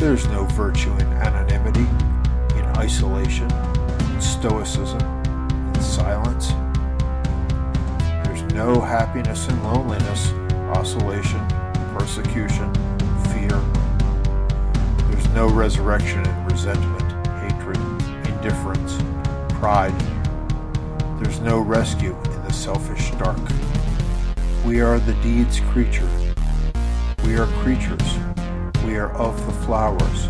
There's no virtue in anonymity, in isolation, in stoicism, in silence. There's no happiness in loneliness, oscillation, persecution, fear. There's no resurrection in resentment, hatred, indifference, pride. There's no rescue in the selfish dark. We are the deed's creature. We are creatures. We are of the flowers.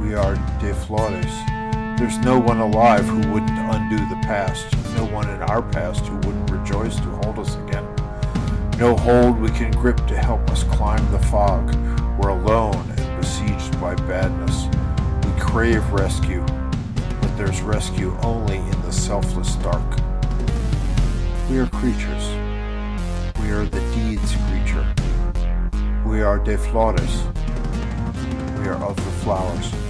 We are de flores. There's no one alive who wouldn't undo the past. No one in our past who wouldn't rejoice to hold us again. No hold we can grip to help us climb the fog. We're alone and besieged by badness. We crave rescue, but there's rescue only in the selfless dark. We are creatures. We are the deed's creature. We are de flores. We are of the flowers.